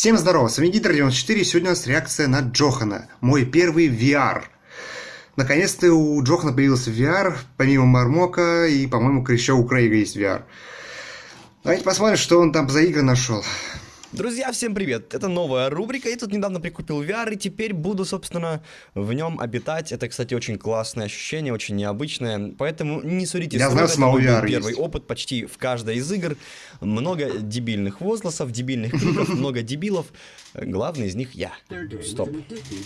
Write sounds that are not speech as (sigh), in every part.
Всем здорово, с вами Гидр94, и сегодня у нас реакция на Джохана, мой первый VR. Наконец-то у Джохана появился VR, помимо Мармока, и, по-моему, еще у Крейга есть VR. Давайте посмотрим, что он там за игры нашел. Друзья, всем привет! Это новая рубрика. Я тут недавно прикупил VR и теперь буду, собственно, в нем обитать. Это, кстати, очень классное ощущение, очень необычное. Поэтому не судите Я знаю, самого VR первый есть. опыт почти в каждой из игр. Много дебильных возгласов, дебильных криков, (laughs) много дебилов. Главный из них я. Стоп.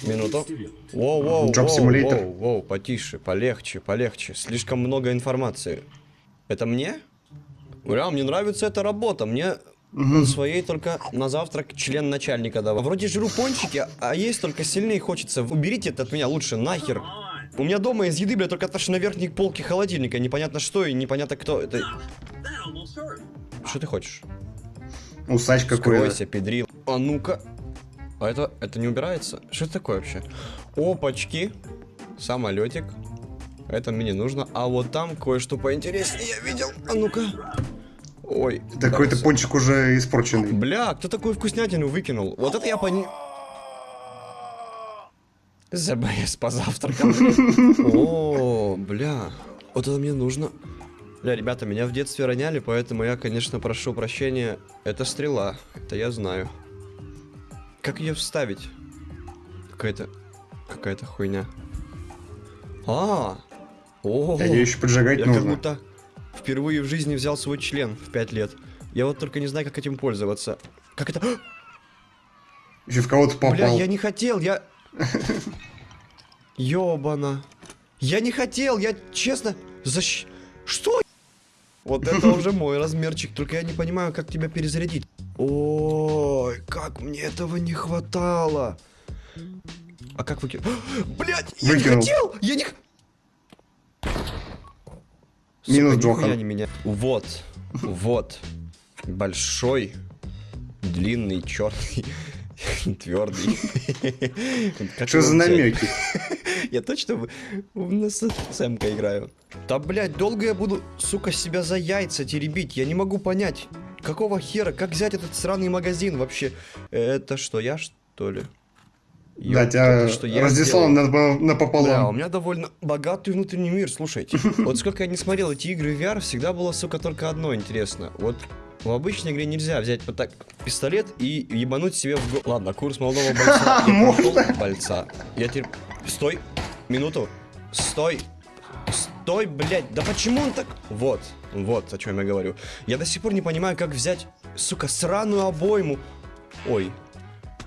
Минуту. Воу, воу, воу, воу, воу, потише, полегче, полегче. Слишком много информации. Это мне? Ура, мне нравится эта работа. Мне своей только на завтрак член начальника давал. Вроде жру пончики, а есть только сильнее хочется. Уберите это от меня лучше, нахер. У меня дома из еды, бля, только то, что на верхней полке холодильника. Непонятно что и непонятно кто. Это... Что ты хочешь? Усач какой-то. Скройся, педрил. А ну-ка. А это, это не убирается? Что это такое вообще? Опачки. Самолетик. Это мне не нужно. А вот там кое-что поинтереснее я видел. А ну-ка. Ой. Да какой-то пончик уже испорченный. Бля, кто такую вкуснятину выкинул? Вот это я пони... ЗБС позавтракал. (laughs) О, бля. Вот это мне нужно. Бля, ребята, меня в детстве роняли, поэтому я, конечно, прошу прощения. Это стрела. Это я знаю. Как ее вставить? Какая-то... Какая-то хуйня. А! О! Ее еще поджигать Я как нужно. будто впервые в жизни взял свой член в 5 лет. Я вот только не знаю, как этим пользоваться. Как это... (gasps) Еще в кого-то попал. Бля, я не хотел, я... (laughs) Ёбана. Я не хотел, я честно... Защ... Что? Вот это (laughs) уже мой размерчик, только я не понимаю, как тебя перезарядить. Ой, как мне этого не хватало. А как выкинуть? (gasps) Блять, я не хотел! Я не... Минус Сука, нихуя Джохан. не меня. Вот, вот. Большой, длинный, черный, (laughs) твердый. Что за намеки? Я точно в- в нас с Эмка играю. Да, блядь, долго я буду, сука, себя за яйца теребить? Я не могу понять, какого хера, как взять этот сраный магазин вообще? Это что, я что ли? Да, Ёпта, тебя что, я разнесло сделал? на- на- Бля, у напополам. меня довольно богатый внутренний мир, слушайте. (laughs) Вот сколько я не смотрел эти игры в VR, всегда было, сука, только одно интересно. Вот в обычной игре нельзя взять вот так пистолет и ебануть себе в голову. Ладно, курс молодого (laughs) бойца. Я Можно? бойца. Я теперь... Стой, минуту. Стой. Стой, блядь, да почему он так... Вот, вот о чем я говорю. Я до сих пор не понимаю, как взять, сука, сраную обойму. Ой,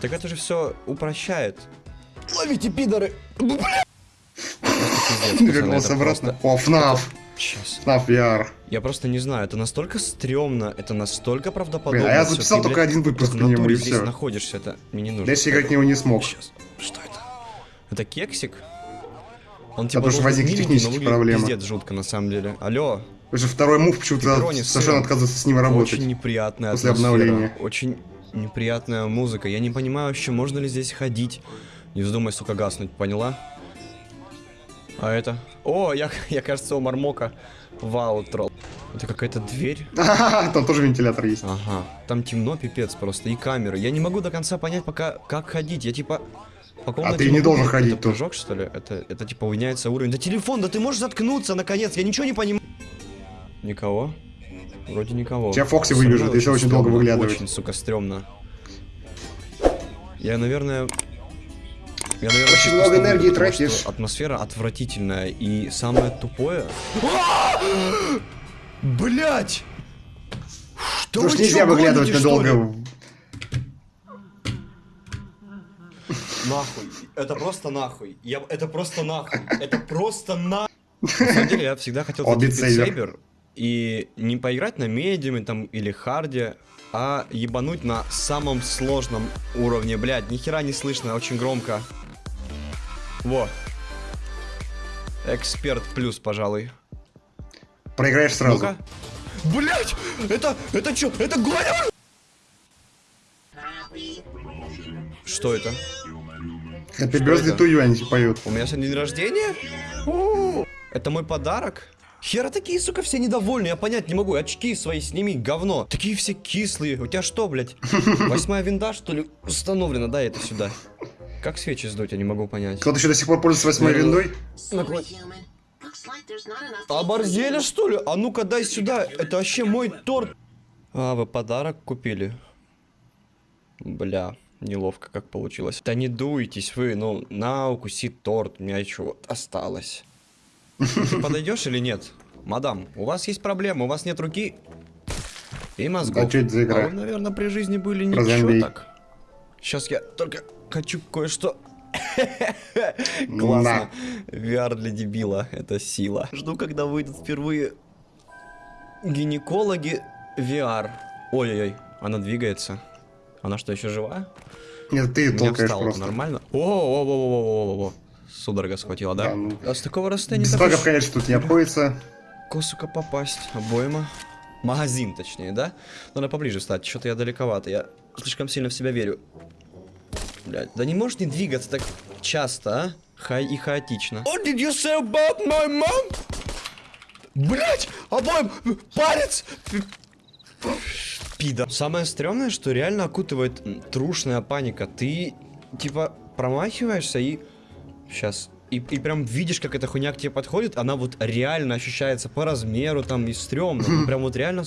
так это же все упрощает. Ловите, пидоры! Бля! Пиздец, (laughs) пацаны, Вернулся обратно. О, ФНАФ. Сейчас. ФНАФ VR. Я просто не знаю, это настолько стрёмно, это настолько правдоподобно. Блин, а я записал только один выпуск по нему, и здесь всё. находишься, это мне не нужно. Дальше играть него не смог. Сейчас. Что это? Это кексик? Он потому что должен возникли миленький, технические проблемы. Пиздец жутко на самом деле. Алло, что второй мув почему-то совершенно отказывается с ним работать. очень неприятная после атмосфера, обновления. Очень неприятная музыка. Я не понимаю вообще, можно ли здесь ходить. Не вздумай, сука, гаснуть, поняла? А это? О, я, (laughs) я кажется, у Мармока в аутро. Это какая-то дверь? (laughs) Там тоже вентилятор есть. Ага. Там темно, пипец просто, и камеры. Я не могу до конца понять, пока как ходить. Я типа по комнате А ты не должен ходить Это прыжок, что ли? Это, это типа уменяется уровень. Да телефон, да ты можешь заткнуться, наконец. Я ничего не понимаю. Никого? Вроде никого. Тебя Фокси выбежит, если очень долго выглядывать. Очень, сука, стрёмно. Я, наверное... Я, наверное, Очень много энергии тратишь. Атмосфера отвратительная. И самое тупое... Блять! Что Потому что нельзя выглядывать надолго. Нахуй. Это просто нахуй. Я... Это просто нахуй. Это просто нахуй. На самом деле, я всегда хотел купить Saber и не поиграть на медиуме там или харде, а ебануть на самом сложном уровне. Блядь, ни хера не слышно, очень громко. Во. Эксперт плюс, пожалуй. Проиграешь сразу. Ну-ка. Блять! Это, это чё? Это Гоня? Что это? Happy Что birthday это? to you они поют. У меня сегодня день рождения? У, Это мой подарок? Хера такие, сука, все недовольны, я понять не могу. Очки свои сними, говно. Такие все кислые. У тебя что, блядь? (laughs) Восьмая винда, что ли, установлена? Да, это сюда. Как свечи сдуть, я не могу понять. Кто-то еще до сих пор пользуется восьмой Ну, виндой? Наклон- Оборзели, что ли? А ну-ка дай сюда. Это вообще мой торт. А, вы подарок купили? Бля, неловко как получилось. Да не дуйтесь вы, ну, на, укуси торт, у меня еще вот осталось. Ты подойдешь или нет? Мадам, у вас есть проблема, у вас нет руки и мозгов. А чё это за игра? А вы, наверное, при жизни были Про ничего зомби. так. Сейчас я только хочу кое-что... (laughs) Классно. VR для дебила, это сила. Жду, когда выйдут впервые гинекологи VR. Ой-ой-ой, она двигается. Она что, еще жива? Нет, ты толкаешь просто. нормально? О, о, о, о, о, о, о. Судорога схватила, да? Да, ну. А с такого расстояния Без уж конечно, тут не обходится. косука попасть. Обойма. Магазин, точнее, да? Надо поближе встать, что-то я далековато. Я слишком сильно в себя верю. Блядь, да не можешь не двигаться так часто, а? Хай и хаотично. What did you say about my mom? Блять, обоим палец! Пида. Самое стрёмное, что реально окутывает трушная паника. Ты, типа, промахиваешься и... Сейчас. И, и прям видишь, как эта хуйня к тебе подходит, она вот реально ощущается по размеру там и стрёмно. Ну, прям вот реально...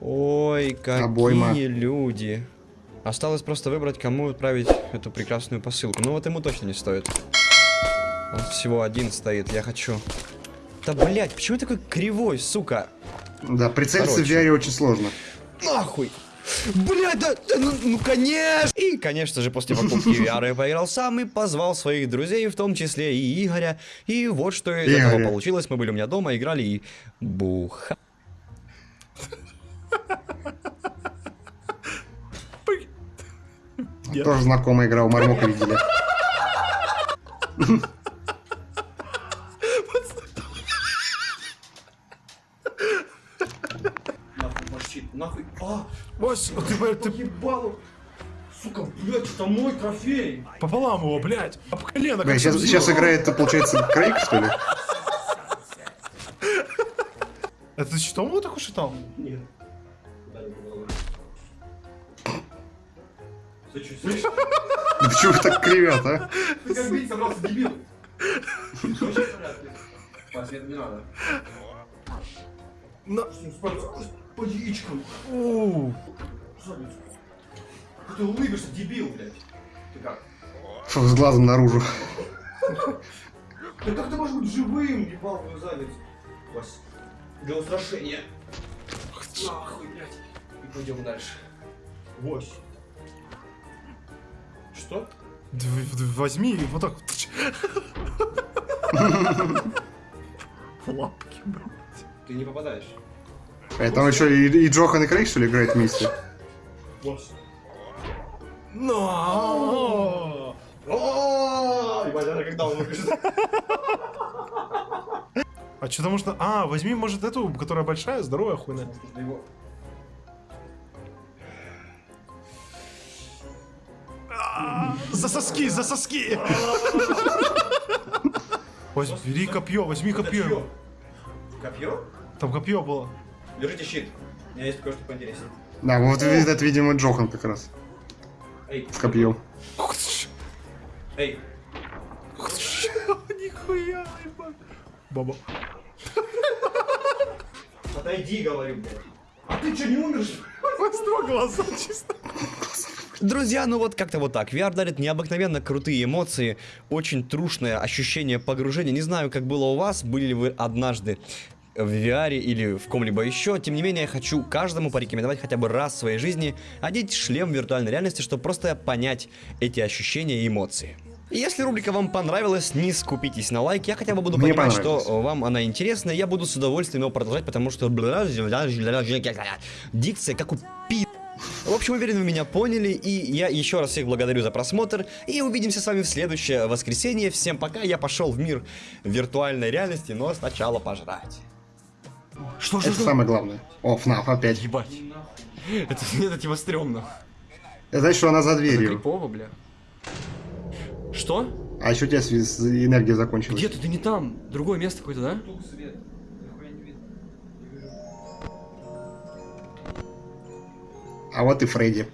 Ой, какие Обойма. люди. Осталось просто выбрать, кому отправить эту прекрасную посылку. Ну вот ему точно не стоит. Он всего один стоит, я хочу. Да блять, почему такой кривой, сука? Да, прицелиться в Короче. VR очень сложно. Нахуй! Блядь, да, да ну, ну, конечно! И, конечно же, после покупки (laughs) VR я поиграл сам и позвал своих друзей, в том числе и Игоря. И вот что из этого получилось. Мы были у меня дома, играли и буха. Тоже знакомая игра, у Мармока видели. (laughs) нахуй. А, Ось, ты, блядь, ты ебалу. Сука, блядь, это мой трофей. пополам его, блядь. Об колено Бля, как сейчас, сейчас играет, получается, Крейг, что ли? Это ты что, его так ушатал? Нет. Почему вы так кривят, а? Ты как бить собрался, дебил? Вообще в порядке. Пас, не надо. На... По яичкам. У, Задницу. Ты улыбишься, дебил, блядь. Ты как? Фу, с глазом наружу. Да как ты можешь быть живым, ебал твою задницу? Вась, для устрашения. Нахуй, блядь. И пойдем дальше. Вось. Что? возьми и вот так (laughs) лапки, блядь. Ты не попадаешь. А там еще и, и Джохан и Крейг, что ли, играют вместе? Но! О, ебать, это когда он выкажет? А что-то можно... А, возьми, может, эту, которая большая, здоровая хуйня. За соски, за соски! Возьми, бери копье, возьми копье. Копье? Там копье было. Держите щит. У меня есть кое-что поинтереснее. Да, вот это, видимо, Джохан как раз. Эй, С копьем. эй, (laughs) Нихуя, ебать. Баба. отойди, говорю, блядь. А ты что, не умершь? Два глаза чисто. Друзья, ну вот как-то вот так. VR дарит необыкновенно крутые эмоции, очень трушное ощущение погружения. Не знаю, как было у вас, были ли вы однажды в VR или в ком-либо еще. Тем не менее, я хочу каждому порекомендовать хотя бы раз в своей жизни одеть шлем виртуальной реальности, чтобы просто понять эти ощущения и эмоции. И Если рубрика вам понравилась, не скупитесь на лайк. Я хотя бы буду Мне понимать, что вам она интересна. Я буду с удовольствием его продолжать, потому что дикция как у пи... В общем, уверен, вы меня поняли, и я еще раз всех благодарю за просмотр, и увидимся с вами в следующее воскресенье. Всем пока, я пошел в мир виртуальной реальности, но сначала пожрать. Что же? Это что? самое главное. О, ФНАФ опять. Ебать. Это, это типа стрёмно. Знаешь, что она за дверью. Это крипово, бля. Что? А еще у тебя энергия закончилась. Где-то ты не там. Другое место какое-то, да? А вот и Фредди.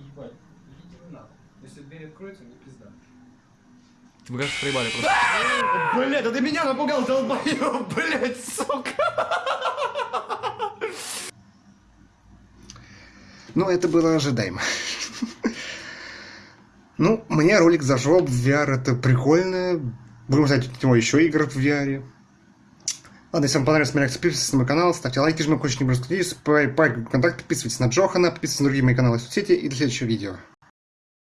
Ты кажется, проебали просто. Блять, да ты меня напугал, долбоёб, блять, сука. Ну, это было ожидаемо. Ну, мне ролик зашел в VR, это прикольно. Будем знать от него еще игр в VR. Ладно, если вам понравилось, смотрите, подписывайтесь на мой канал, ставьте лайки, жмите колокольчик, не бросайте, контакт, подписывайтесь на Джохана, подписывайтесь на другие мои каналы в соцсети и до следующего видео.